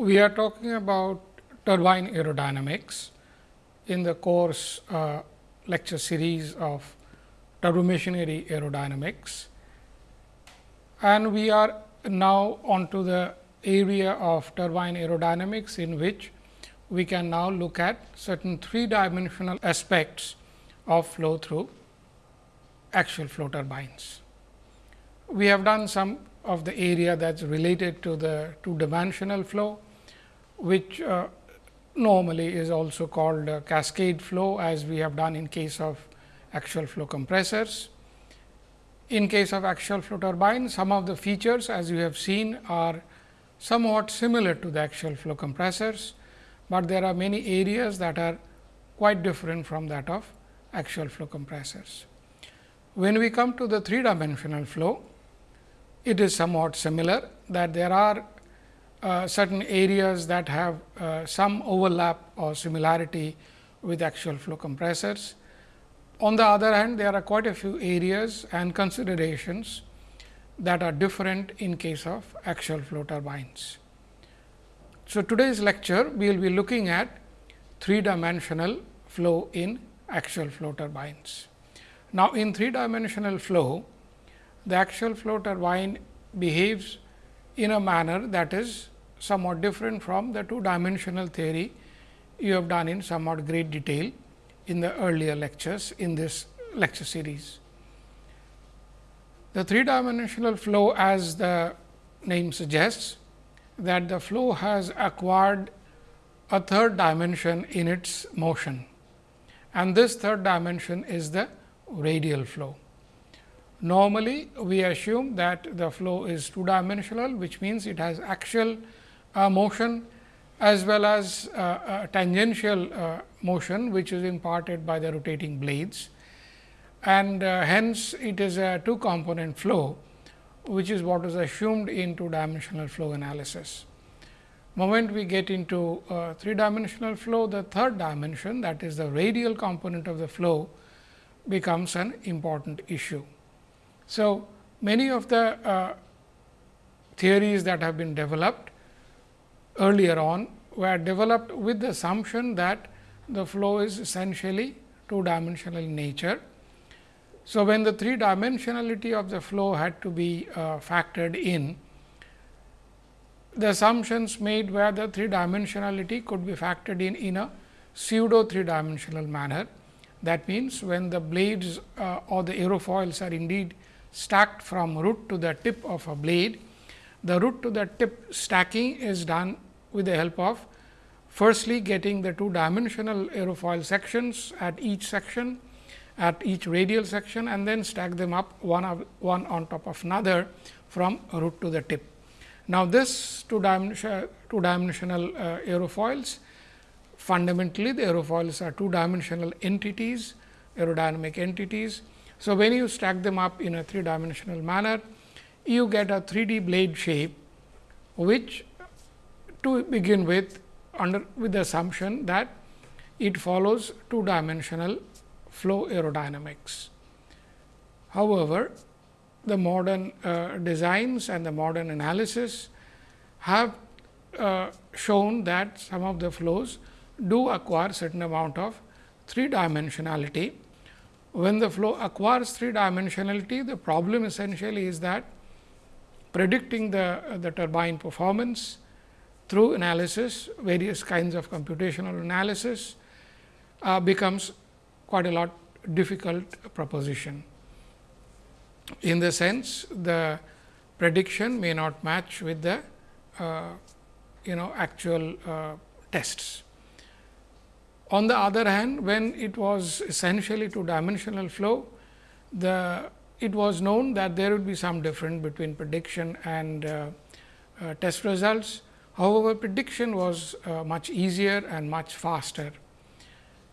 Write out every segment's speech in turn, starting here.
we are talking about turbine aerodynamics in the course uh, lecture series of turbomachinery aerodynamics. And we are now onto the area of turbine aerodynamics in which we can now look at certain three dimensional aspects of flow through axial flow turbines. We have done some of the area that is related to the two dimensional flow, which uh, normally is also called cascade flow as we have done in case of axial flow compressors. In case of axial flow turbine, some of the features as you have seen are somewhat similar to the axial flow compressors, but there are many areas that are quite different from that of axial flow compressors. When we come to the three dimensional flow, it is somewhat similar that there are uh, certain areas that have uh, some overlap or similarity with axial flow compressors. On the other hand, there are quite a few areas and considerations that are different in case of axial flow turbines. So, today's lecture we will be looking at three dimensional flow in axial flow turbines. Now, in three dimensional flow, the axial flow turbine behaves in a manner that is somewhat different from the two dimensional theory you have done in somewhat great detail in the earlier lectures in this lecture series. The three dimensional flow as the name suggests that the flow has acquired a third dimension in its motion and this third dimension is the radial flow. Normally, we assume that the flow is two dimensional, which means it has axial motion as well as uh, tangential uh, motion, which is imparted by the rotating blades. And uh, hence, it is a two component flow, which is what is assumed in two dimensional flow analysis. Moment we get into uh, three dimensional flow, the third dimension that is the radial component of the flow becomes an important issue. So, many of the uh, theories that have been developed earlier on were developed with the assumption that the flow is essentially two dimensional in nature. So, when the three dimensionality of the flow had to be uh, factored in, the assumptions made where the three dimensionality could be factored in in a pseudo three dimensional manner. That means, when the blades uh, or the aerofoils are indeed stacked from root to the tip of a blade. The root to the tip stacking is done with the help of firstly getting the two dimensional aerofoil sections at each section at each radial section and then stack them up one, of, one on top of another from root to the tip. Now, this two, dimension, two dimensional uh, aerofoils fundamentally the aerofoils are two dimensional entities aerodynamic entities so, when you stack them up in a three dimensional manner, you get a 3 D blade shape, which to begin with under with the assumption that it follows two dimensional flow aerodynamics. However, the modern uh, designs and the modern analysis have uh, shown that some of the flows do acquire certain amount of three dimensionality when the flow acquires three dimensionality, the problem essentially is that predicting the, the turbine performance through analysis, various kinds of computational analysis uh, becomes quite a lot difficult proposition. In the sense, the prediction may not match with the uh, you know actual uh, tests. On the other hand, when it was essentially two dimensional flow, the it was known that there would be some difference between prediction and uh, uh, test results. However, prediction was uh, much easier and much faster.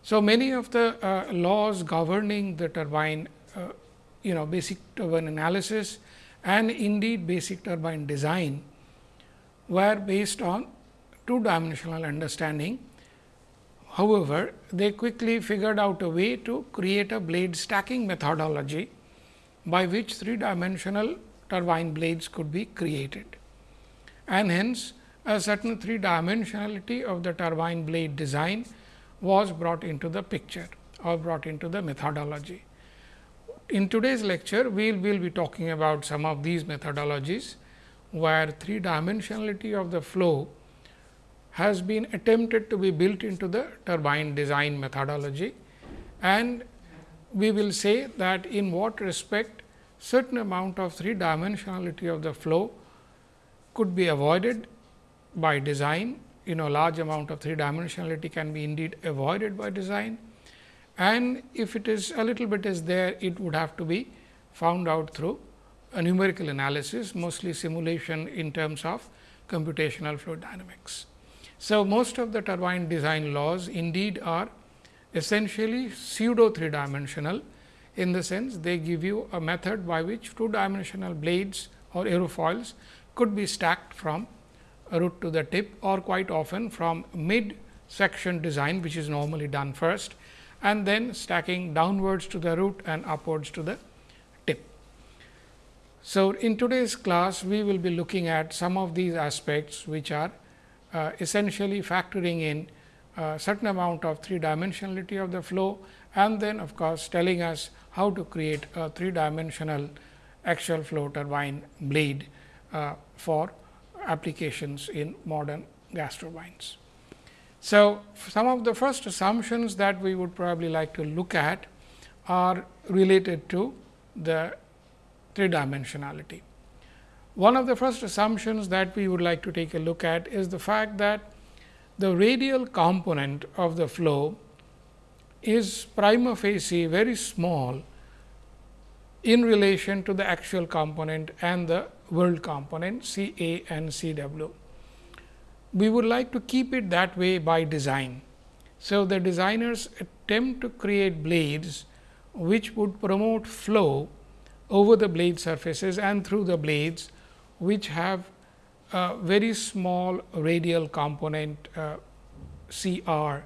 So, many of the uh, laws governing the turbine, uh, you know basic turbine analysis and indeed basic turbine design were based on two dimensional understanding However, they quickly figured out a way to create a blade stacking methodology, by which three dimensional turbine blades could be created. And hence, a certain three dimensionality of the turbine blade design was brought into the picture or brought into the methodology. In today's lecture, we will be talking about some of these methodologies, where three dimensionality of the flow has been attempted to be built into the turbine design methodology. And we will say that in what respect certain amount of three dimensionality of the flow could be avoided by design. You know large amount of three dimensionality can be indeed avoided by design and if it is a little bit is there it would have to be found out through a numerical analysis mostly simulation in terms of computational fluid dynamics. So, most of the turbine design laws indeed are essentially pseudo three dimensional in the sense they give you a method by which two dimensional blades or aerofoils could be stacked from root to the tip or quite often from mid section design which is normally done first and then stacking downwards to the root and upwards to the tip. So, in today's class we will be looking at some of these aspects which are uh, essentially factoring in a uh, certain amount of three dimensionality of the flow and then of course, telling us how to create a three dimensional axial flow turbine blade uh, for applications in modern gas turbines. So, some of the first assumptions that we would probably like to look at are related to the three dimensionality. One of the first assumptions that we would like to take a look at is the fact that the radial component of the flow is prima facie very small in relation to the axial component and the whirled component C A and C W we would like to keep it that way by design. So, the designers attempt to create blades which would promote flow over the blade surfaces and through the blades which have a very small radial component uh, C r.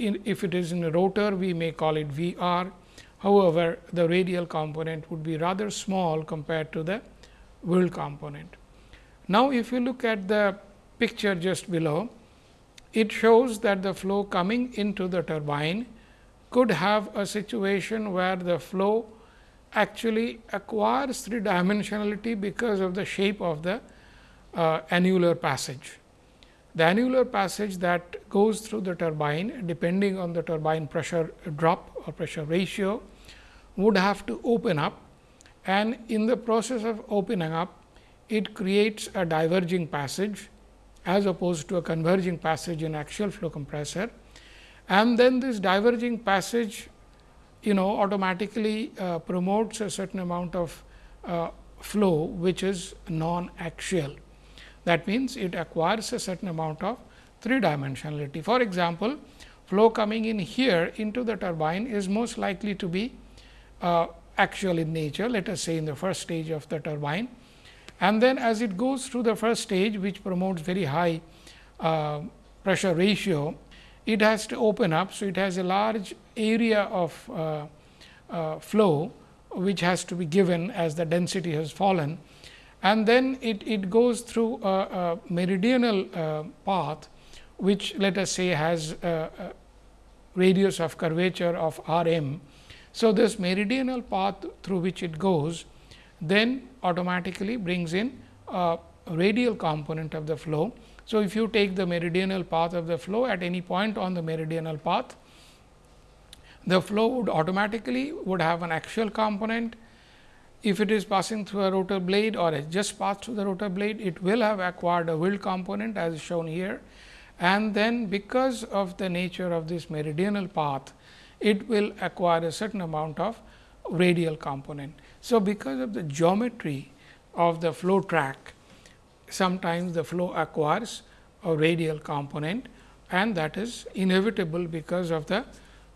In, if it is in a rotor, we may call it V r. However, the radial component would be rather small compared to the whirl component. Now, if you look at the picture just below, it shows that the flow coming into the turbine could have a situation where the flow actually acquires three dimensionality because of the shape of the uh, annular passage. The annular passage that goes through the turbine depending on the turbine pressure drop or pressure ratio would have to open up and in the process of opening up it creates a diverging passage as opposed to a converging passage in axial flow compressor. And then this diverging passage you know automatically uh, promotes a certain amount of uh, flow which is non axial. That means, it acquires a certain amount of three dimensionality. For example, flow coming in here into the turbine is most likely to be uh, axial in nature let us say in the first stage of the turbine and then as it goes through the first stage which promotes very high uh, pressure ratio, it has to open up. So, it has a large area of uh, uh, flow which has to be given as the density has fallen and then it, it goes through a, a meridional uh, path which let us say has a, a radius of curvature of r m. So, this meridional path through which it goes then automatically brings in a radial component of the flow. So, if you take the meridional path of the flow at any point on the meridional path, the flow would automatically would have an axial component. If it is passing through a rotor blade or it just passed through the rotor blade, it will have acquired a whirl component as shown here. And then because of the nature of this meridional path, it will acquire a certain amount of radial component. So, because of the geometry of the flow track, sometimes the flow acquires a radial component and that is inevitable because of the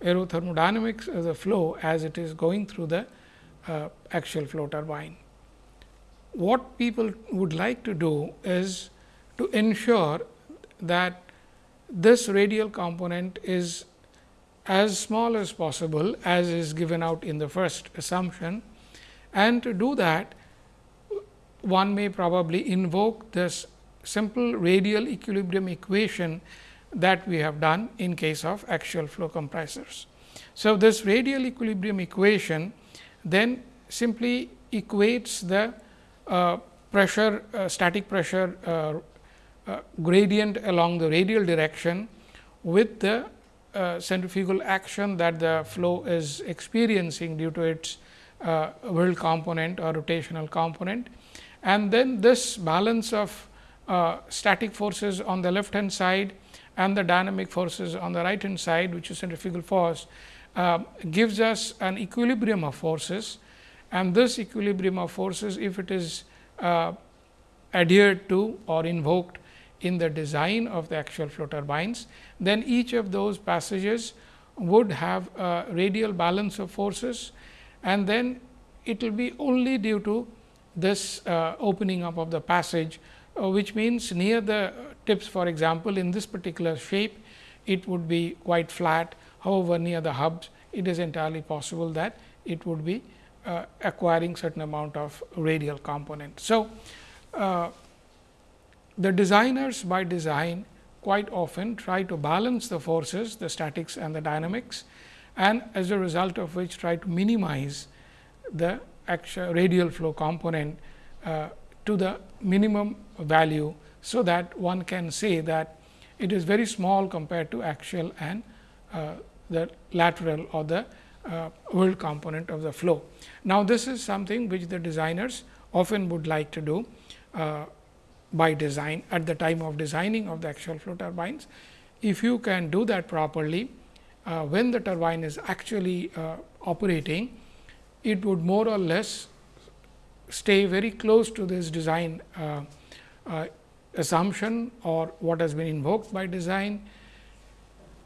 aerothermodynamics of the flow as it is going through the uh, axial flow turbine. What people would like to do is to ensure that this radial component is as small as possible as is given out in the first assumption and to do that one may probably invoke this simple radial equilibrium equation that we have done in case of axial flow compressors. So, this radial equilibrium equation then simply equates the uh, pressure uh, static pressure uh, uh gradient along the radial direction with the uh, centrifugal action that the flow is experiencing due to its whirl component or rotational component. And then this balance of static forces on the left hand side and the dynamic forces on the right hand side which is centrifugal force uh, gives us an equilibrium of forces and this equilibrium of forces if it is uh, adhered to or invoked in the design of the axial flow turbines, then each of those passages would have a radial balance of forces and then it will be only due to this uh, opening up of the passage, uh, which means near the tips for example, in this particular shape it would be quite flat. However, near the hubs it is entirely possible that it would be uh, acquiring certain amount of radial component. So, uh, the designers by design quite often try to balance the forces, the statics and the dynamics and as a result of which try to minimize the actual radial flow component uh, to the minimum value so that one can say that it is very small compared to axial and uh, the lateral or the uh, whirl component of the flow. Now, this is something which the designers often would like to do uh, by design at the time of designing of the axial flow turbines. If you can do that properly, uh, when the turbine is actually uh, operating, it would more or less stay very close to this design uh, uh assumption or what has been invoked by design.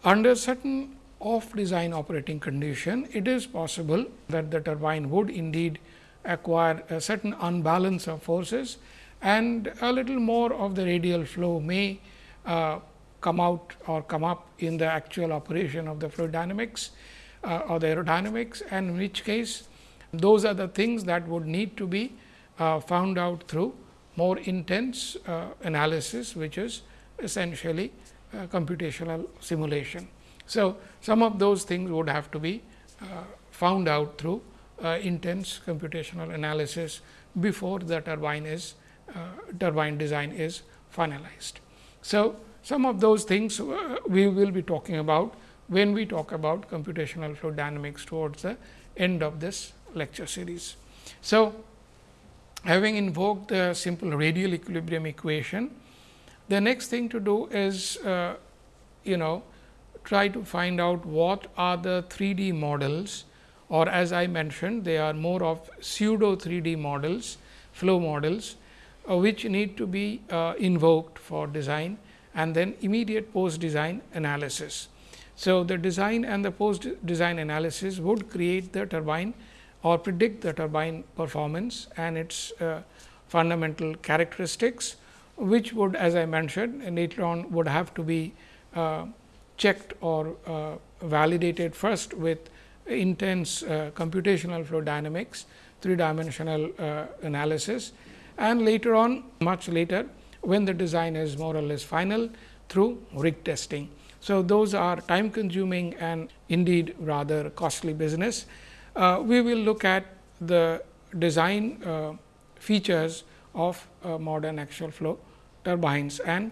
Under certain off design operating condition, it is possible that the turbine would indeed acquire a certain unbalance of forces and a little more of the radial flow may uh, come out or come up in the actual operation of the fluid dynamics uh, or the aerodynamics and in which case those are the things that would need to be uh, found out through more intense uh, analysis, which is essentially uh, computational simulation. So, some of those things would have to be uh, found out through uh, intense computational analysis before the turbine is uh, turbine design is finalized. So, some of those things we will be talking about when we talk about computational fluid dynamics towards the end of this lecture series. So, having invoked the simple radial equilibrium equation, the next thing to do is uh, you know try to find out what are the 3D models or as I mentioned they are more of pseudo 3D models, flow models uh, which need to be uh, invoked for design and then immediate post design analysis. So, the design and the post design analysis would create the turbine or predict the turbine performance and its uh, fundamental characteristics, which would as I mentioned later on would have to be uh, checked or uh, validated first with intense uh, computational flow dynamics, three dimensional uh, analysis and later on much later when the design is more or less final through rig testing. So, those are time consuming and indeed rather costly business uh, we will look at the design uh, features of uh, modern axial flow turbines and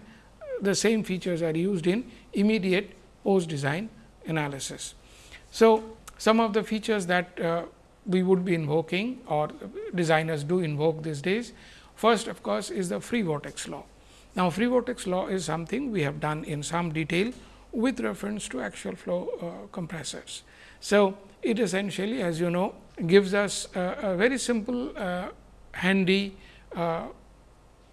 the same features are used in immediate post design analysis. So, some of the features that uh, we would be invoking or designers do invoke these days. First of course, is the free vortex law. Now, free vortex law is something we have done in some detail with reference to axial flow uh, compressors. So, it essentially as you know gives us a, very simple uh, handy uh,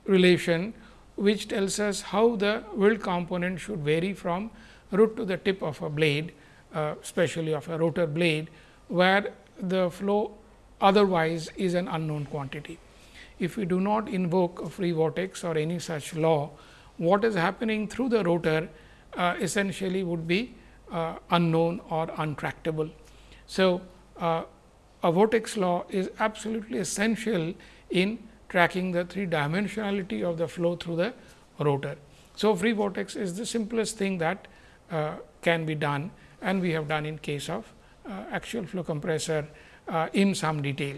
relation which tells us how the whirl component should vary from root to the tip of a blade uh, especially of a rotor blade where the flow otherwise is an unknown quantity. If we do not invoke a free vortex or any such law, what is happening through the rotor uh, essentially would be uh, unknown or untractable. So, uh, a vortex law is absolutely essential in tracking the three dimensionality of the flow through the rotor. So, free vortex is the simplest thing that can be done and we have done in case of uh, axial flow compressor uh, in some detail.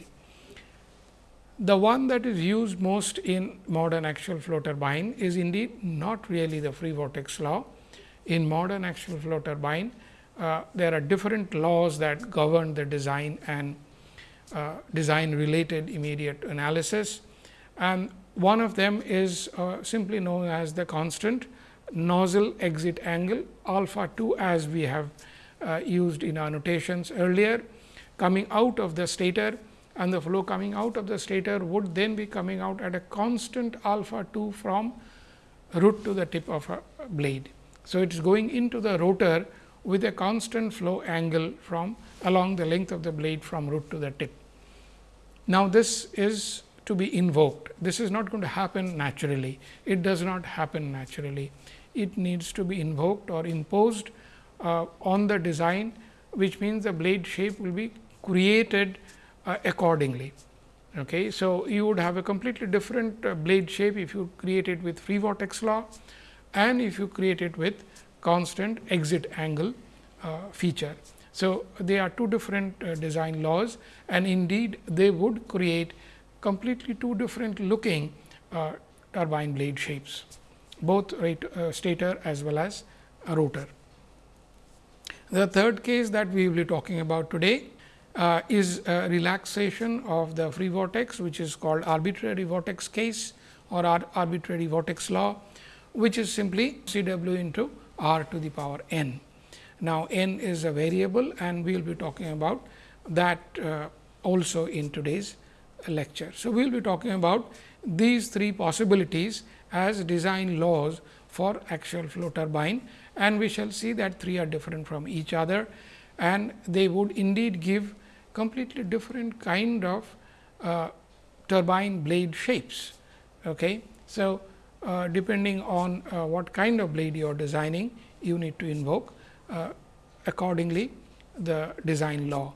The one that is used most in modern axial flow turbine is indeed not really the free vortex law. In modern axial flow turbine, uh, there are different laws that govern the design and uh, design related immediate analysis. And one of them is uh, simply known as the constant nozzle exit angle alpha 2 as we have uh, used in our notations earlier coming out of the stator and the flow coming out of the stator would then be coming out at a constant alpha 2 from root to the tip of a blade. So, it is going into the rotor with a constant flow angle from along the length of the blade from root to the tip. Now, this is to be invoked. This is not going to happen naturally. It does not happen naturally. It needs to be invoked or imposed uh, on the design, which means the blade shape will be created uh, accordingly. Okay. So, you would have a completely different uh, blade shape if you create it with free vortex law and if you create it with constant exit angle uh, feature. So, they are two different uh, design laws and indeed they would create completely two different looking uh, turbine blade shapes, both uh, stator as well as rotor. The third case that we will be talking about today uh, is a relaxation of the free vortex, which is called arbitrary vortex case or arbitrary vortex law, which is simply C w into r to the power n. Now, n is a variable and we will be talking about that uh, also in today's lecture. So, we will be talking about these three possibilities as design laws for axial flow turbine and we shall see that three are different from each other and they would indeed give completely different kind of uh, turbine blade shapes. Okay. So, uh, depending on uh, what kind of blade you are designing, you need to invoke uh, accordingly the design law.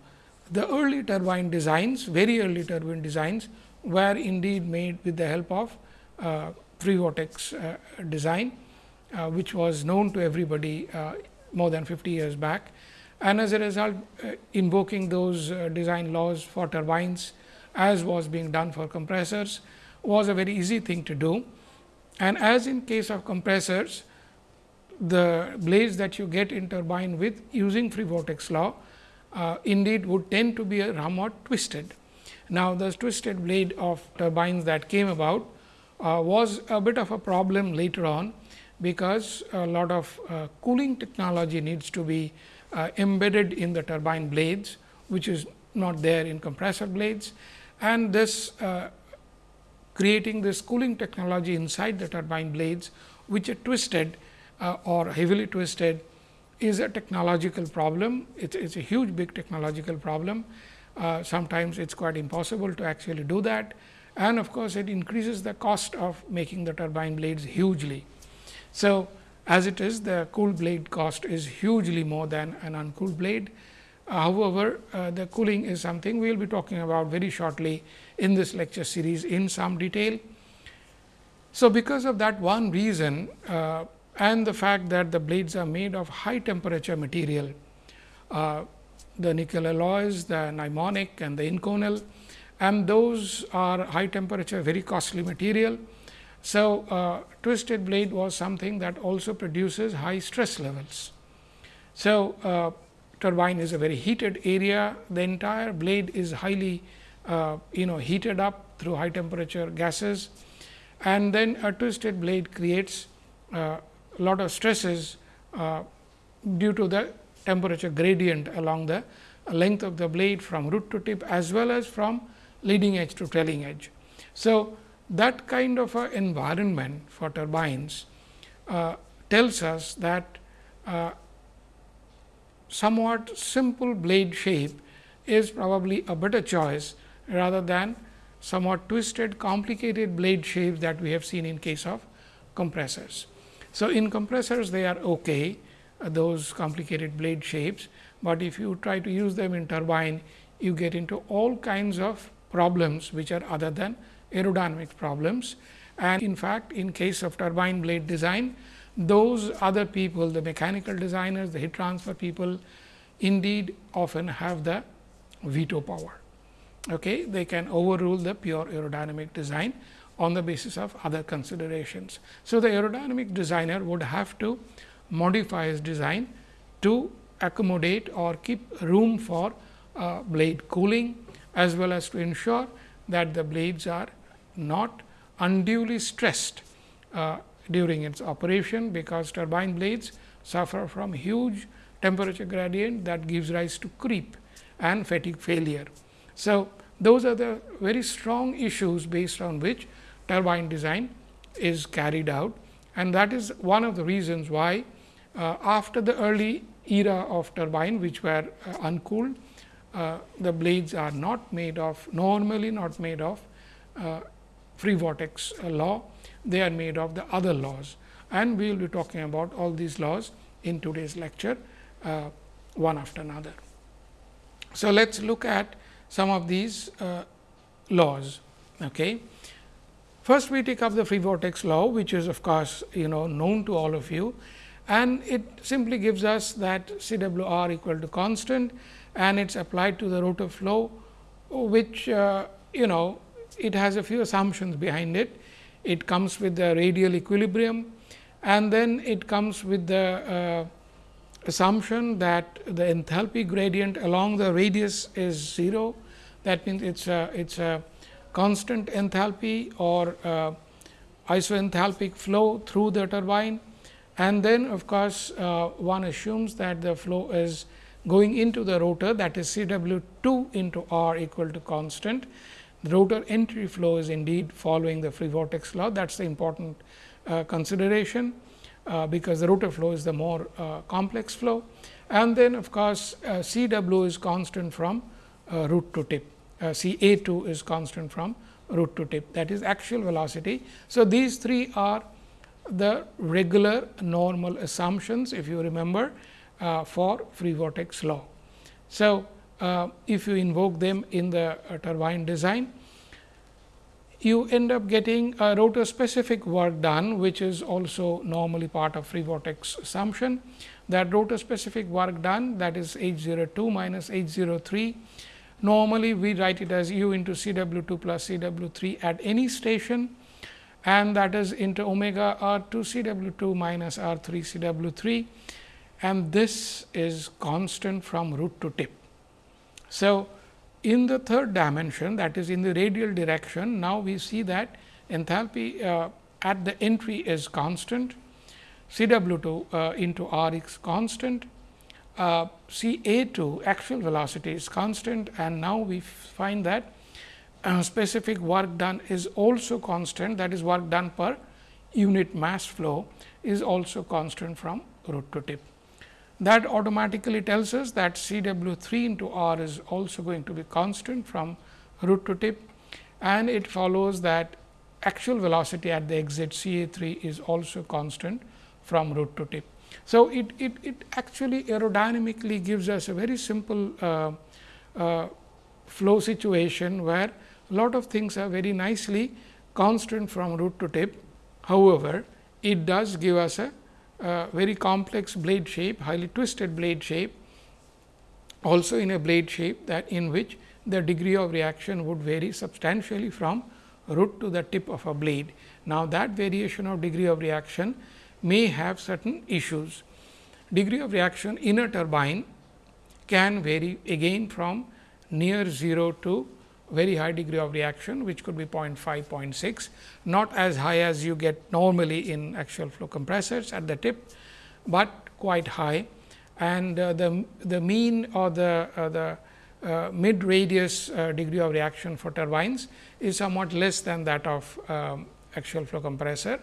The early turbine designs, very early turbine designs were indeed made with the help of uh, free vortex uh, design uh, which was known to everybody uh, more than 50 years back. And as a result, invoking those design laws for turbines as was being done for compressors was a very easy thing to do. And as in case of compressors, the blades that you get in turbine with using free vortex law uh, indeed would tend to be a somewhat twisted. Now, the twisted blade of turbines that came about uh, was a bit of a problem later on because a lot of uh, cooling technology needs to be uh, embedded in the turbine blades, which is not there in compressor blades. And this uh, creating this cooling technology inside the turbine blades, which are twisted uh, or heavily twisted is a technological problem. It is a huge big technological problem. Uh, sometimes it is quite impossible to actually do that and of course, it increases the cost of making the turbine blades hugely. So, as it is the cool blade cost is hugely more than an uncooled blade. Uh, however, uh, the cooling is something we will be talking about very shortly in this lecture series in some detail. So, because of that one reason uh, and the fact that the blades are made of high temperature material, uh, the nickel alloys, the Nimonic and the Inconel and those are high temperature very costly material. So, uh, twisted blade was something that also produces high stress levels. So, uh, turbine is a very heated area, the entire blade is highly uh, you know heated up through high temperature gases. And then a twisted blade creates a uh, lot of stresses uh, due to the temperature gradient along the length of the blade from root to tip as well as from leading edge to trailing edge. So, that kind of a environment for turbines uh, tells us that uh, somewhat simple blade shape is probably a better choice rather than somewhat twisted complicated blade shapes that we have seen in case of compressors. So, in compressors they are okay uh, those complicated blade shapes, but if you try to use them in turbine you get into all kinds of problems which are other than aerodynamic problems And in fact, in case of turbine blade design, those other people, the mechanical designers, the heat transfer people, indeed often have the veto power. Okay? They can overrule the pure aerodynamic design on the basis of other considerations. So, the aerodynamic designer would have to modify his design to accommodate or keep room for uh, blade cooling as well as to ensure that the blades are not unduly stressed uh, during its operation, because turbine blades suffer from huge temperature gradient that gives rise to creep and fatigue failure. So, those are the very strong issues based on which turbine design is carried out and that is one of the reasons why uh, after the early era of turbine which were uh, uncooled, uh, the blades are not made of normally not made of uh, free vortex uh, law, they are made of the other laws and we will be talking about all these laws in today's lecture uh, one after another. So, let us look at some of these uh, laws. Okay. First, we take up the free vortex law, which is of course, you know known to all of you and it simply gives us that C W r equal to constant and it is applied to the rotor flow, which uh, you know it has a few assumptions behind it. It comes with the radial equilibrium and then it comes with the uh, assumption that the enthalpy gradient along the radius is 0. That means, it is a it is a constant enthalpy or uh, isoenthalpic flow through the turbine. And then of course, uh, one assumes that the flow is going into the rotor that is C W 2 into R equal to constant. The rotor entry flow is indeed following the free vortex law that is the important uh, consideration. Uh, because the rotor flow is the more uh, complex flow. And then of course, uh, C w is constant from uh, root to tip, uh, C A 2 is constant from root to tip that is axial velocity. So, these three are the regular normal assumptions if you remember Uh, for free vortex law. So, uh, if you invoke them in the uh, turbine design, you end up getting a rotor specific work done, which is also normally part of free vortex assumption. That rotor specific work done that is H 0 2 minus H 0 3. Normally, we write it as u into C W 2 plus C W 3 at any station and that is into omega r 2 C W 2 minus r 3 C W 3 and this is constant from root to tip. So, in the third dimension that is in the radial direction, now we see that enthalpy uh, at the entry is constant, C W 2 uh, into R is constant, uh, C A 2 axial velocity is constant. And now we find that uh, specific work done is also constant. That is work done per unit mass flow is also constant from root to tip that automatically tells us that C W 3 into R is also going to be constant from root to tip and it follows that axial velocity at the exit C A 3 is also constant from root to tip. So, it, it, it actually aerodynamically gives us a very simple uh, uh, flow situation, where a lot of things are very nicely constant from root to tip. However, it does give us a uh, very complex blade shape, highly twisted blade shape, also in a blade shape that in which the degree of reaction would vary substantially from root to the tip of a blade. Now, that variation of degree of reaction may have certain issues. Degree of reaction in a turbine can vary again from near 0 to very high degree of reaction which could be 0.5, 0.6, not as high as you get normally in axial flow compressors at the tip, but quite high and uh, the, the mean or the, uh, the uh, mid radius uh, degree of reaction for turbines is somewhat less than that of um, axial flow compressor.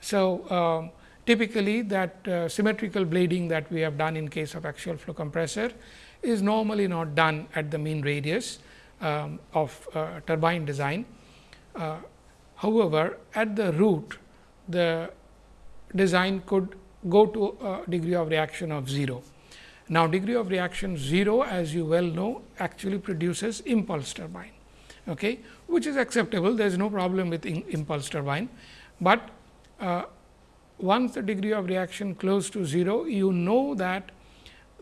So, um, typically that uh, symmetrical blading that we have done in case of axial flow compressor is normally not done at the mean radius um, of uh, turbine design. Uh, however, at the root the design could go to a degree of reaction of 0. Now, degree of reaction 0 as you well know actually produces impulse turbine. okay, which is acceptable. There is no problem with impulse turbine, but uh, once the degree of reaction close to 0, you know that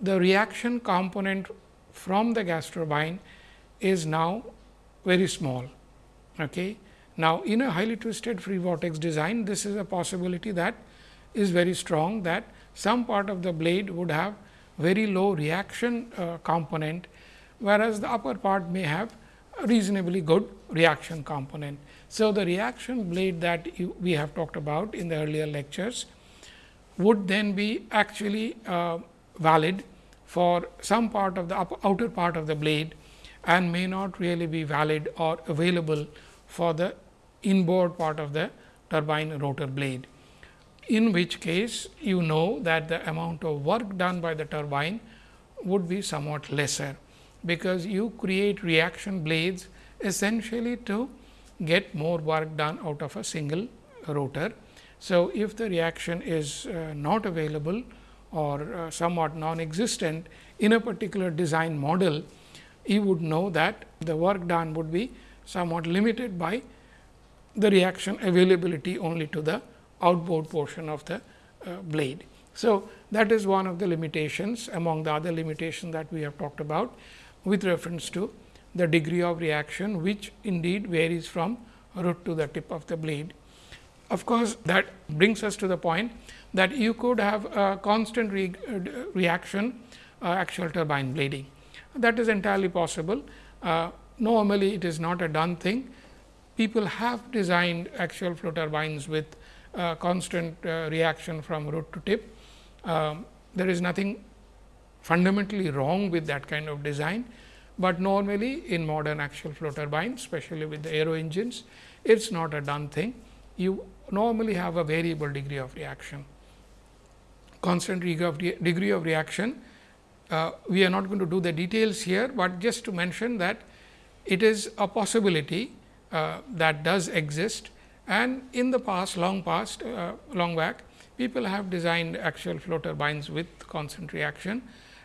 the reaction component from the gas turbine is now very small. Okay. Now, in a highly twisted free vortex design, this is a possibility that is very strong that some part of the blade would have very low reaction uh, component, whereas the upper part may have reasonably good reaction component. So, the reaction blade that you, we have talked about in the earlier lectures would then be actually uh, valid for some part of the upper, outer part of the blade and may not really be valid or available for the inboard part of the turbine rotor blade. In which case you know that the amount of work done by the turbine would be somewhat lesser, because you create reaction blades essentially to get more work done out of a single rotor. So, if the reaction is uh, not available or uh, somewhat non-existent in a particular design model, you would know that the work done would be somewhat limited by the reaction availability only to the outboard portion of the uh, blade. So, that is one of the limitations among the other limitations that we have talked about with reference to the degree of reaction which indeed varies from root to the tip of the blade. Of course, that brings us to the point that you could have a constant re uh, reaction uh, turbine blading. That is entirely possible. Uh, normally, it is not a done thing. People have designed axial flow turbines with uh, constant uh, reaction from root to tip. Um, there is nothing fundamentally wrong with that kind of design, but normally in modern axial flow turbines, especially with the aero engines, it is not a done thing. You normally have a variable degree of reaction. Constant degree of, degree of reaction, uh, we are not going to do the details here, but just to mention that it is a possibility uh, that does exist and in the past long past uh, long back people have designed axial flow turbines with constant reaction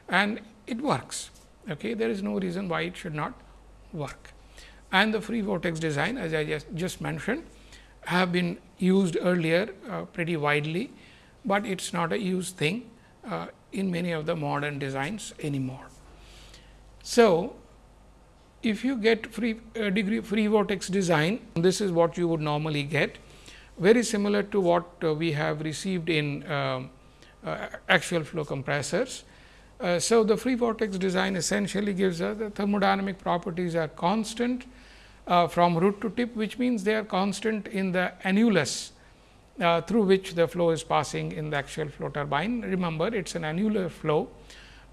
and it works. Okay. There is no reason why it should not work. And the free vortex design as I just, just mentioned have been used earlier uh, pretty widely, but it is not a used thing uh, in many of the modern designs anymore. So, if you get free uh, degree free vortex design, this is what you would normally get very similar to what uh, we have received in um, uh, axial flow compressors. Uh, so, the free vortex design essentially gives us the thermodynamic properties are constant uh, from root to tip, which means they are constant in the annulus uh, through which the flow is passing in the axial flow turbine. Remember, it is an annular flow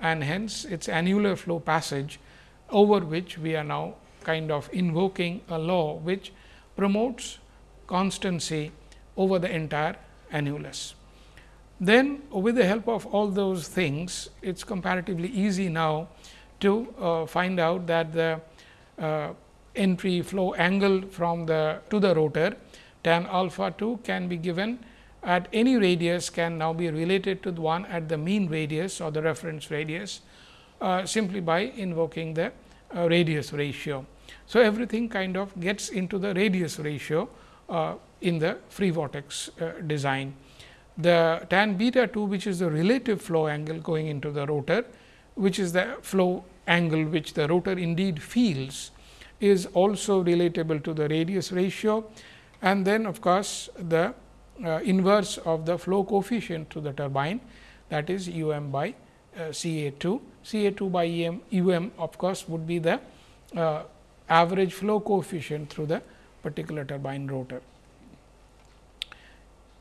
and hence, its annular flow passage over which we are now kind of invoking a law which promotes constancy over the entire annulus. Then with the help of all those things, it is comparatively easy now to uh, find out that the uh, entry flow angle from the to the rotor tan alpha 2 can be given at any radius can now be related to the one at the mean radius or the reference radius uh, simply by invoking the uh, radius ratio. So, everything kind of gets into the radius ratio uh, in the free vortex uh, design. The tan beta 2 which is the relative flow angle going into the rotor, which is the flow angle which the rotor indeed feels is also relatable to the radius ratio and then of course, the uh, inverse of the flow coefficient to the turbine that is u m by uh, C A 2. C A 2 by e m, u m of course, would be the uh, average flow coefficient through the particular turbine rotor.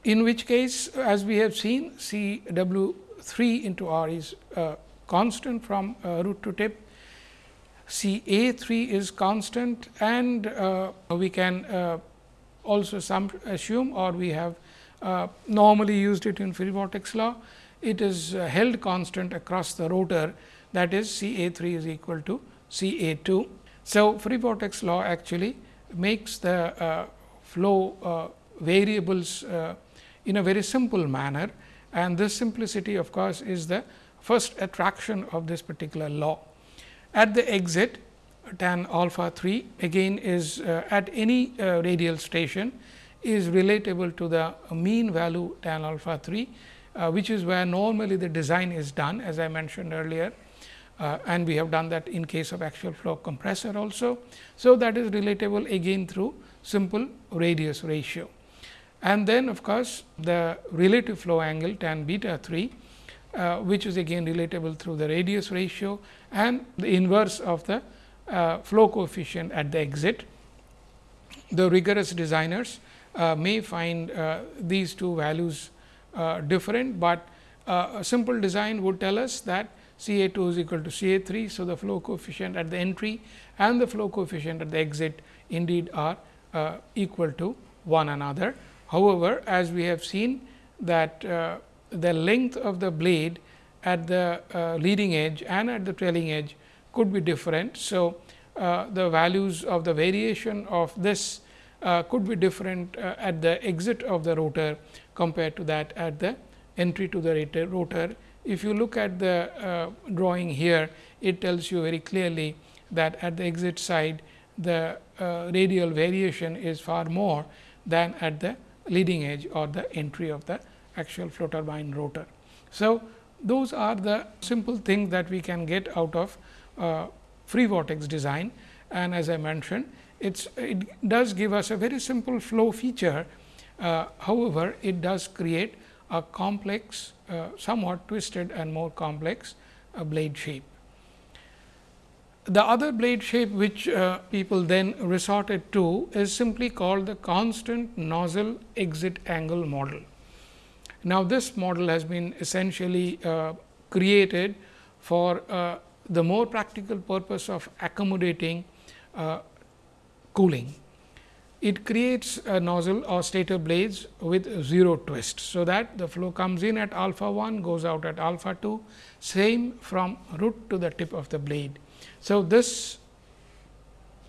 In which case as we have seen C W 3 into R is uh, constant from uh, root to tip C A 3 is constant and uh, we can also some assume or we have uh, normally used it in free vortex law. It is uh, held constant across the rotor that is C A 3 is equal to C A 2. So, free vortex law actually makes the uh, flow uh, variables uh, in a very simple manner and this simplicity of course, is the first attraction of this particular law. At the exit tan alpha 3 again is uh, at any uh, radial station is relatable to the mean value tan alpha 3, uh, which is where normally the design is done as I mentioned earlier uh, and we have done that in case of axial flow compressor also. So, that is relatable again through simple radius ratio. And then of course, the relative flow angle tan beta 3 uh, which is again relatable through the radius ratio and the inverse of the uh, flow coefficient at the exit. The rigorous designers uh, may find uh, these two values uh, different, but uh, a simple design would tell us that C A 2 is equal to C A 3. So, the flow coefficient at the entry and the flow coefficient at the exit indeed are equal to one another. However, as we have seen that the length of the blade at the uh, leading edge and at the trailing edge could be different. So, uh, the values of the variation of this uh, could be different uh, at the exit of the rotor compared to that at the entry to the rotor. If you look at the drawing here, it tells you very clearly that at the exit side the radial variation is far more than at the leading edge or the entry of the axial flow turbine rotor. So, those are the simple things that we can get out of uh, free vortex design and as I mentioned it's, it does give us a very simple flow feature. Uh, however, it does create a complex uh, somewhat twisted and more complex uh, blade shape. The other blade shape which uh, people then resorted to is simply called the constant nozzle exit angle model. Now, this model has been essentially uh, created for uh, the more practical purpose of accommodating uh, cooling. It creates a nozzle or stator blades with 0 twist. So, that the flow comes in at alpha 1 goes out at alpha 2 same from root to the tip of the blade. So, this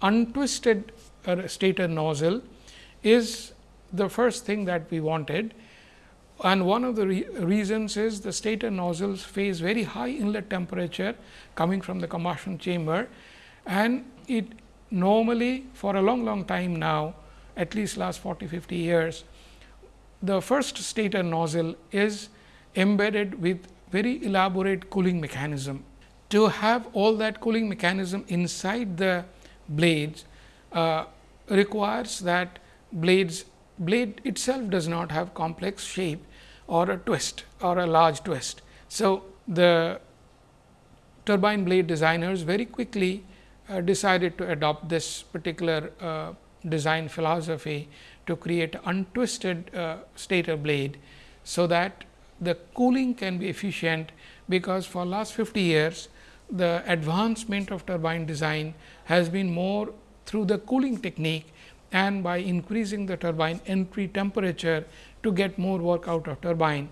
untwisted uh, stator nozzle is the first thing that we wanted and one of the re reasons is the stator nozzles face very high inlet temperature coming from the combustion chamber and it normally for a long long time now at least last 40 50 years the first stator nozzle is embedded with very elaborate cooling mechanism. To have all that cooling mechanism inside the blades uh, requires that blades blade itself does not have complex shape or a twist or a large twist. So, the turbine blade designers very quickly uh, decided to adopt this particular uh, design philosophy to create untwisted uh, stator blade. So, that the cooling can be efficient because for last 50 years the advancement of turbine design has been more through the cooling technique and by increasing the turbine entry temperature to get more work out of turbine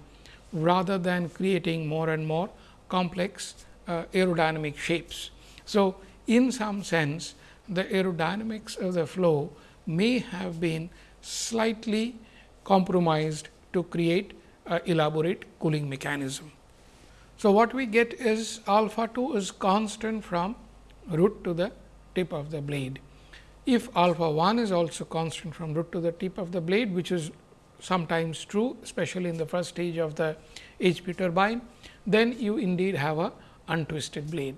rather than creating more and more complex uh, aerodynamic shapes. So, in some sense the aerodynamics of the flow may have been slightly compromised to create elaborate cooling mechanism. So, what we get is alpha 2 is constant from root to the tip of the blade. If alpha 1 is also constant from root to the tip of the blade, which is sometimes true, especially in the first stage of the HP turbine, then you indeed have a untwisted blade.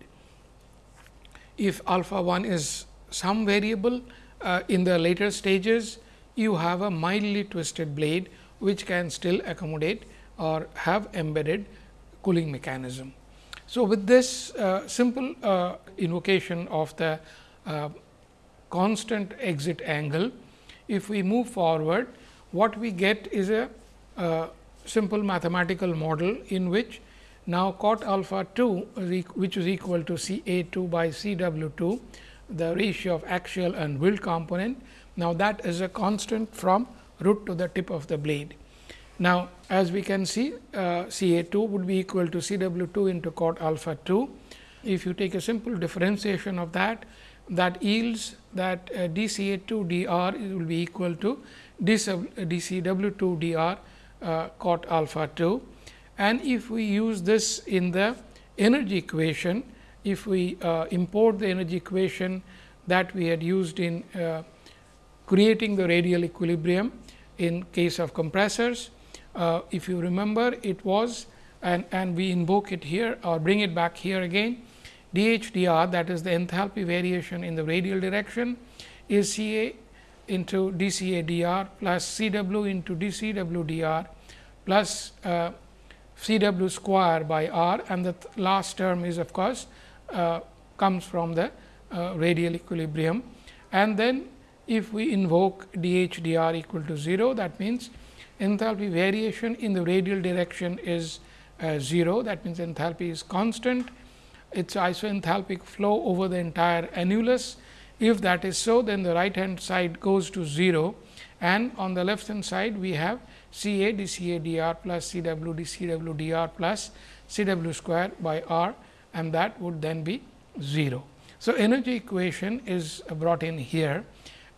If alpha 1 is some variable uh, in the later stages, you have a mildly twisted blade, which can still accommodate or have embedded cooling mechanism. So, with this uh, simple uh, invocation of the uh, constant exit angle, if we move forward, what we get is a, a simple mathematical model in which now cot alpha 2 which is equal to C A 2 by C W 2 the ratio of axial and wheel component. Now, that is a constant from root to the tip of the blade. Now, as we can see uh, C A 2 would be equal to C W 2 into cot alpha 2. If you take a simple differentiation of that that yields that uh, d C A 2 d r will be equal to d C W 2 d r uh, cot alpha 2. And if we use this in the energy equation, if we uh, import the energy equation that we had used in uh, creating the radial equilibrium in case of compressors. Uh, if you remember it was and, and we invoke it here or bring it back here again dH that is the enthalpy variation in the radial direction is C A into d C A dr plus C w into d C w dr plus uh, C w square by r and the th last term is of course, uh, comes from the uh, radial equilibrium. And then if we invoke d h dr equal to 0 that means, enthalpy variation in the radial direction is uh, 0 that means, enthalpy is constant it is isoenthalpic flow over the entire annulus. If that is so, then the right hand side goes to 0 and on the left hand side we have C A d C A d r plus C w d C w d r plus C w square by r and that would then be 0. So, energy equation is brought in here.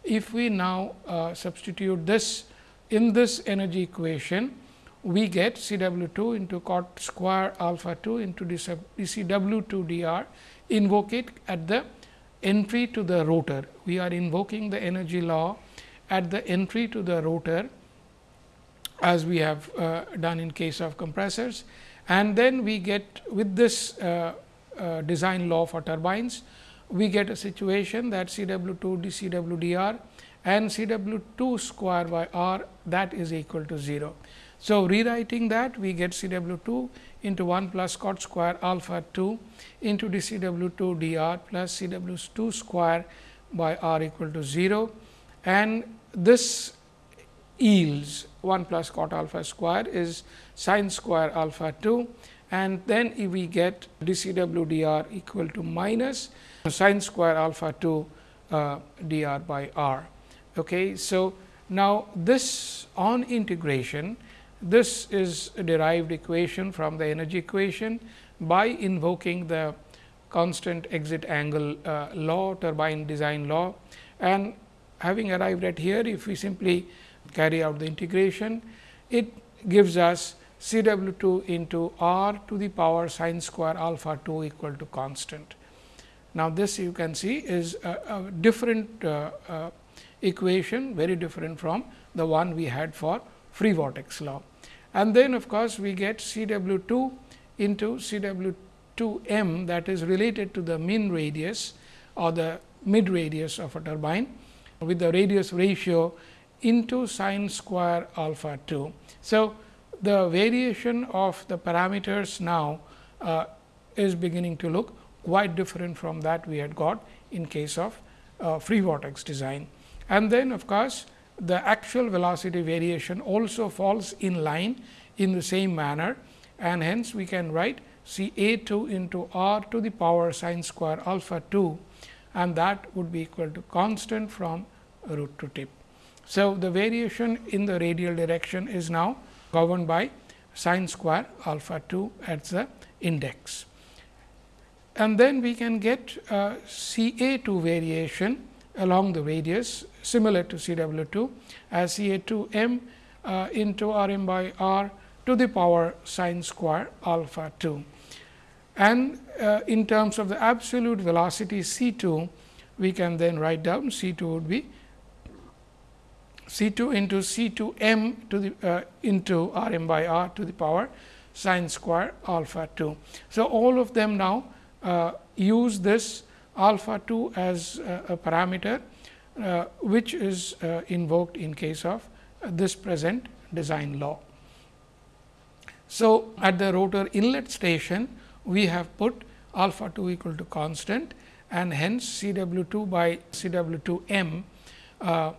If we now uh, substitute this in this energy equation, we get C w 2 into cot square alpha 2 into d C w 2 d r invoke it at the entry to the rotor. We are invoking the energy law at the entry to the rotor as we have uh, done in case of compressors. And then we get with this uh, uh, design law for turbines, we get a situation that C w 2 d C w d r and C w 2 square by r that is equal to 0. So, rewriting that we get C w 2 into 1 plus cot square alpha 2 into d C w 2 d r plus C w 2 square by r equal to 0 and this yields 1 plus cot alpha square is sin square alpha 2 and then we get d C w d r equal to minus sin square alpha 2 uh, d r by r. Okay. So, now this on integration this is a derived equation from the energy equation by invoking the constant exit angle uh, law, turbine design law. And having arrived at here, if we simply carry out the integration, it gives us C w 2 into r to the power sin square alpha 2 equal to constant. Now, this you can see is a, a different uh, uh, equation, very different from the one we had for free vortex law and then of course, we get C w 2 into C w 2 m that is related to the mean radius or the mid radius of a turbine with the radius ratio into sin square alpha 2. So, the variation of the parameters now uh, is beginning to look quite different from that we had got in case of uh, free vortex design. And then of course, the axial velocity variation also falls in line in the same manner and hence we can write C A 2 into r to the power sin square alpha 2 and that would be equal to constant from root to tip. So, the variation in the radial direction is now governed by sin square alpha 2 at the index. And then we can get uh, C A 2 variation along the radius similar to C W 2 as C A 2 m uh, into r m by r to the power sin square alpha 2. And uh, in terms of the absolute velocity C 2, we can then write down C 2 would be C 2 into C 2 m to the uh, into r m by r to the power sin square alpha 2. So, all of them now uh, use this alpha 2 as a parameter, uh, which is uh, invoked in case of this present design law. So, at the rotor inlet station, we have put alpha 2 equal to constant and hence C w 2 by C w 2 m uh,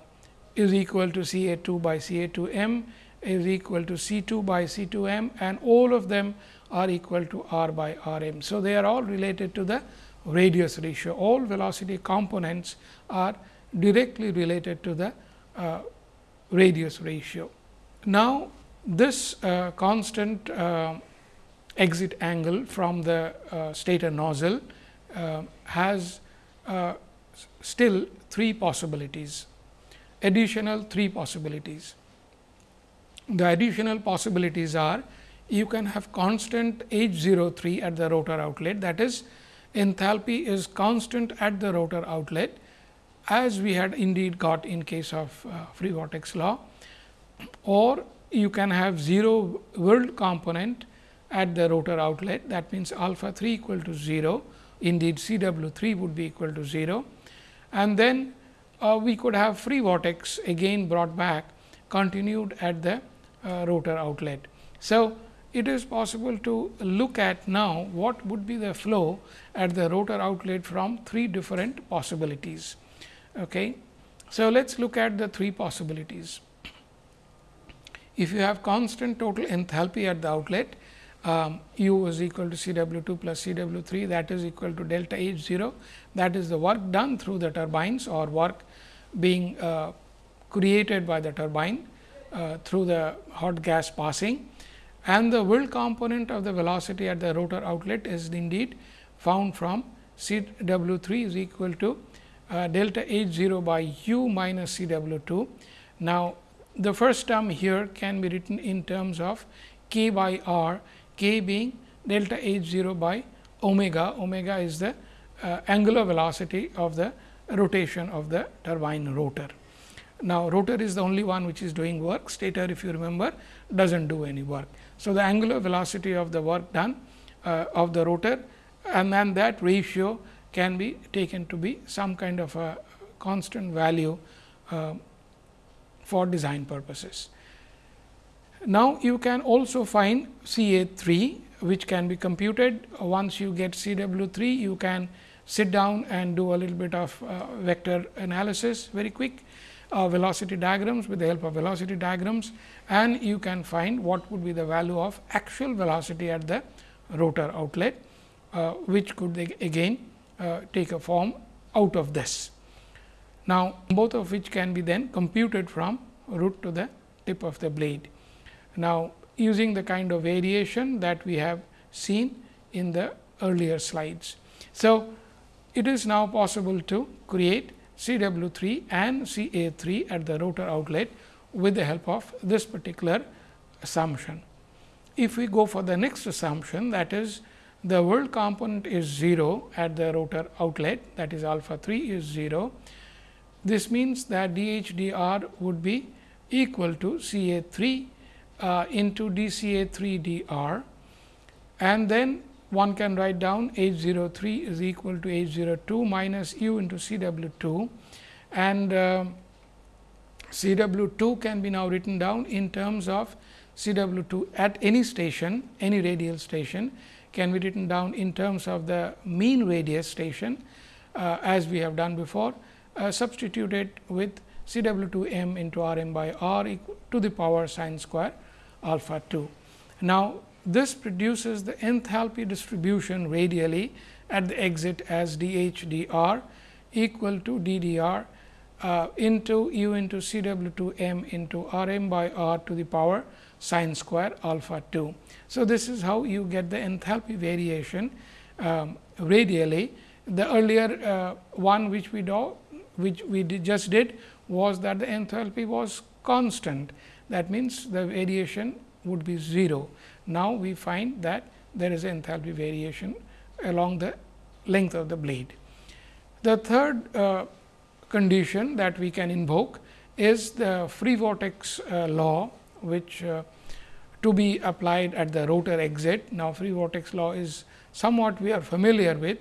is equal to C A 2 by C A 2 m is equal to C 2 by C 2 m and all of them are equal to r by r m. So, they are all related to the radius ratio. All velocity components are directly related to the uh, radius ratio. Now, this uh, constant uh, exit angle from the uh, stator nozzle uh, has still three possibilities, additional three possibilities. The additional possibilities are you can have constant H 0 3 at the rotor outlet that is enthalpy is constant at the rotor outlet as we had indeed got in case of uh, free vortex law or you can have 0 whirled component at the rotor outlet that means alpha 3 equal to 0 indeed C w 3 would be equal to 0 and then uh, we could have free vortex again brought back continued at the uh, rotor outlet. So, it is possible to look at now what would be the flow at the rotor outlet from three different possibilities. Okay. So, let us look at the three possibilities. If you have constant total enthalpy at the outlet, um, u is equal to C w 2 plus C w 3 that is equal to delta H 0 that is the work done through the turbines or work being uh, created by the turbine uh, through the hot gas passing and the whirl component of the velocity at the rotor outlet is indeed found from C w 3 is equal to uh, delta H 0 by u minus C w 2. Now, the first term here can be written in terms of k by r, k being delta H 0 by omega, omega is the uh, angular velocity of the rotation of the turbine rotor. Now, rotor is the only one which is doing work, stator if you remember does not do any work. So, the angular velocity of the work done uh, of the rotor and then that ratio can be taken to be some kind of a constant value uh, for design purposes. Now, you can also find C A 3 which can be computed once you get C W 3 you can sit down and do a little bit of uh, vector analysis very quick uh, velocity diagrams with the help of velocity diagrams and you can find what would be the value of axial velocity at the rotor outlet, uh, which could again uh, take a form out of this. Now, both of which can be then computed from root to the tip of the blade. Now, using the kind of variation that we have seen in the earlier slides. So, it is now possible to create C w 3 and C A 3 at the rotor outlet with the help of this particular assumption. If we go for the next assumption that is the whirl component is 0 at the rotor outlet that is alpha 3 is 0. This means that d h d r would be equal to C A 3 uh, into d C A 3 d r. And then one can write down H 0 3 is equal to H 0 2 minus u into C w 2 and uh, C w 2 can be now written down in terms of C w 2 at any station any radial station can be written down in terms of the mean radius station uh, as we have done before uh, substituted with C w 2 m into r m by r to the power sine square alpha 2. Now, this produces the enthalpy distribution radially at the exit as d h d r equal to d d r uh, into u into C w 2 m into r m by r to the power sine square alpha 2. So, this is how you get the enthalpy variation um, radially. The earlier uh, one which we do which we did just did was that the enthalpy was constant that means, the variation would be 0. Now, we find that there is enthalpy variation along the length of the blade. The third uh, condition that we can invoke is the free vortex uh, law, which uh, to be applied at the rotor exit. Now, free vortex law is somewhat we are familiar with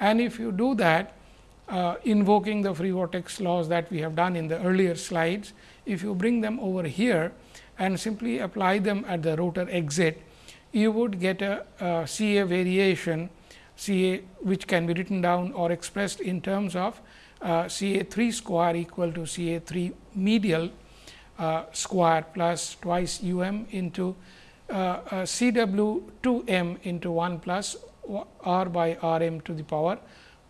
and if you do that uh, invoking the free vortex laws that we have done in the earlier slides, if you bring them over here and simply apply them at the rotor exit, you would get a, a C A variation C A which can be written down or expressed in terms of uh, C A 3 square equal to C A 3 medial uh, square plus twice u m into uh, uh C w 2 m into 1 plus r by r m to the power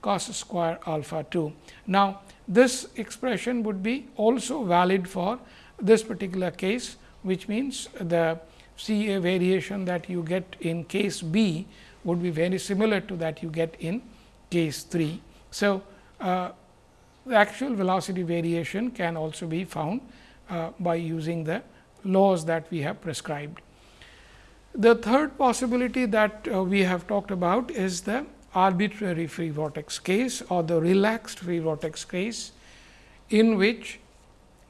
cos square alpha 2. Now, this expression would be also valid for this particular case, which means the C A variation that you get in case B would be very similar to that you get in case 3. So, uh, the axial velocity variation can also be found uh, by using the laws that we have prescribed. The third possibility that uh, we have talked about is the arbitrary free vortex case or the relaxed free vortex case. in which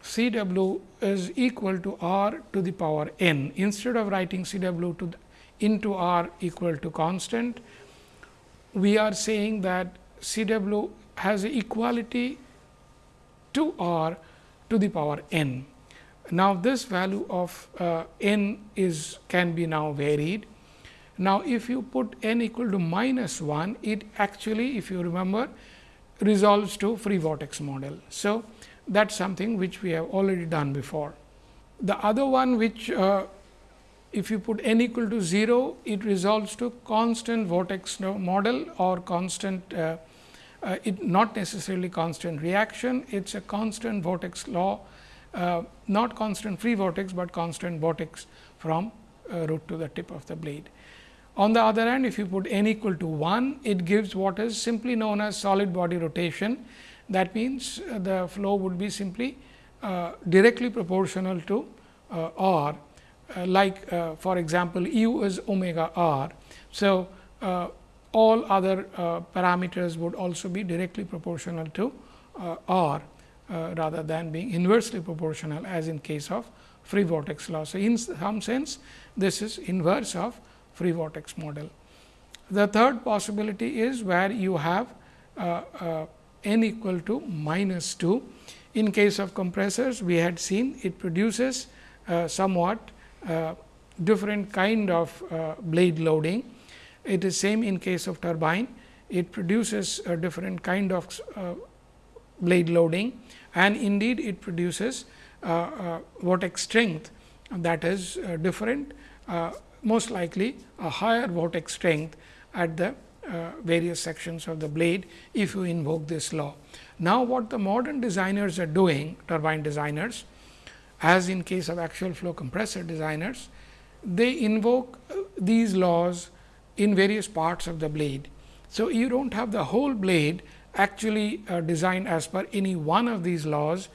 C w is equal to r to the power n. Instead of writing C w to into r equal to constant, we are saying that C w has equality to r to the power n. Now, this value of uh, n is can be now varied. Now, if you put n equal to minus 1, it actually if you remember resolves to free vortex model. So, that is something which we have already done before. The other one which uh, if you put n equal to 0, it resolves to constant vortex model or constant uh, uh, it not necessarily constant reaction, it is a constant vortex law, uh, not constant free vortex, but constant vortex from uh, root to the tip of the blade. On the other hand, if you put n equal to 1, it gives what is simply known as solid body rotation. That means, uh, the flow would be simply uh, directly proportional to uh, r, like for example, u is omega r. So, all other parameters would also be directly proportional to r rather than being inversely proportional as in case of free vortex law. So, in some sense this is inverse of free vortex model. The third possibility is where you have uh, uh, n equal to minus 2. In case of compressors, we had seen it produces uh, somewhat uh, different kind of uh, blade loading. It is same in case of turbine, it produces a different kind of uh, blade loading and indeed it produces vortex strength that is different most likely a higher vortex strength at the uh, various sections of the blade if you invoke this law. Now, what the modern designers are doing turbine designers as in case of axial flow compressor designers, they invoke uh, these laws in various parts of the blade. So, you do not have the whole blade actually uh, designed as per any one of these laws,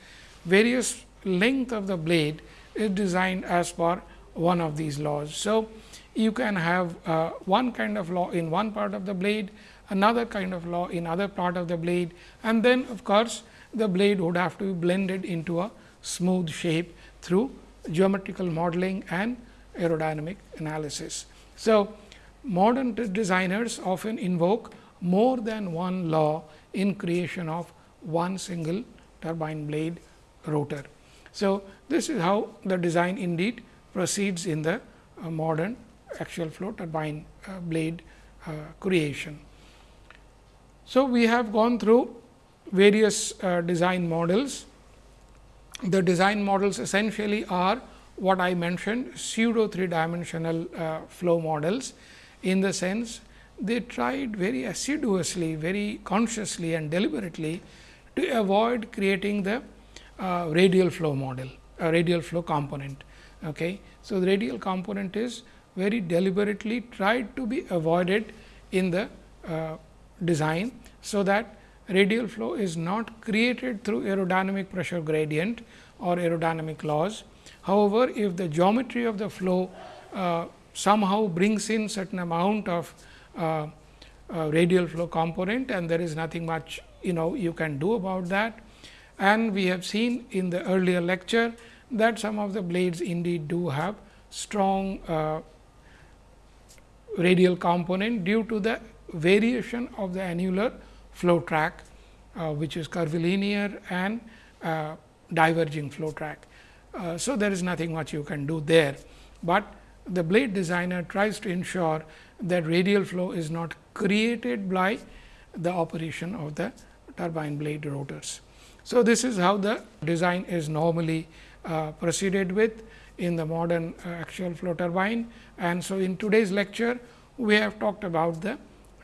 various length of the blade is designed as per one of these laws. So, you can have uh, one kind of law in one part of the blade, another kind of law in other part of the blade and then of course, the blade would have to be blended into a smooth shape through geometrical modeling and aerodynamic analysis. So, modern designers often invoke more than one law in creation of one single turbine blade rotor. So, this is how the design indeed proceeds in the uh, modern axial flow turbine uh, blade uh, creation. So, we have gone through various uh, design models. The design models essentially are what I mentioned pseudo three dimensional uh, flow models in the sense they tried very assiduously, very consciously and deliberately to avoid creating the uh, radial flow model, a radial flow component. Okay. So, the radial component is very deliberately tried to be avoided in the uh, design. So, that radial flow is not created through aerodynamic pressure gradient or aerodynamic laws. However, if the geometry of the flow uh, somehow brings in certain amount of uh, uh, radial flow component and there is nothing much you know you can do about that. And we have seen in the earlier lecture that some of the blades indeed do have strong uh, radial component due to the variation of the annular flow track, uh, which is curvilinear and uh, diverging flow track. Uh, so, there is nothing much you can do there, but the blade designer tries to ensure that radial flow is not created by the operation of the turbine blade rotors. So, this is how the design is normally uh, proceeded with in the modern uh, axial flow turbine. And so, in today's lecture, we have talked about the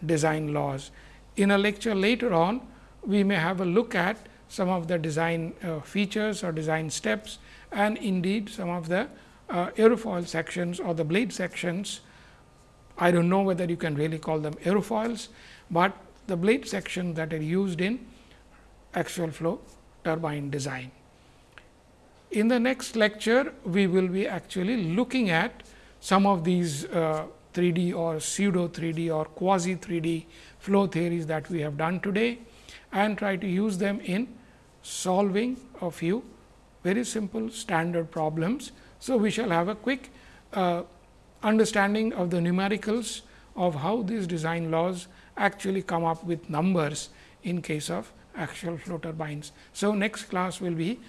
design laws. In a lecture later on, we may have a look at some of the design uh, features or design steps and indeed some of the uh, aerofoil sections or the blade sections. I do not know whether you can really call them aerofoils, but the blade sections that are used in axial flow turbine design. In the next lecture, we will be actually looking at some of these uh, 3D or pseudo 3D or quasi 3D flow theories that we have done today and try to use them in solving a few very simple standard problems. So, we shall have a quick uh, understanding of the numericals of how these design laws actually come up with numbers in case of axial flow turbines. So, next class will be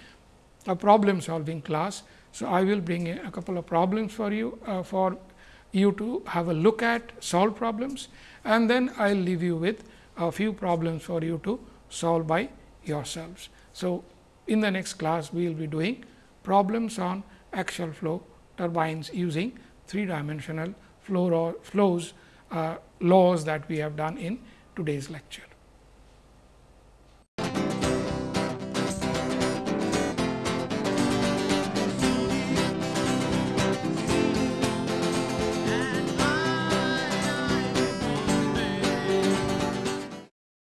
a problem solving class. So, I will bring a couple of problems for you uh, for you to have a look at solve problems and then I will leave you with a few problems for you to solve by yourselves. So, in the next class we will be doing problems on axial flow turbines using three dimensional flow flows uh, laws that we have done in today's lecture.